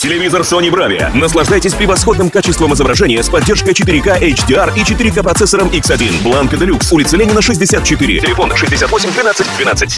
Телевизор Sony Bravia. Наслаждайтесь превосходным качеством изображения с поддержкой 4К HDR и 4К процессором X1. Бланка Deluxe. улица Ленина, 64. Телефон 68 12 12.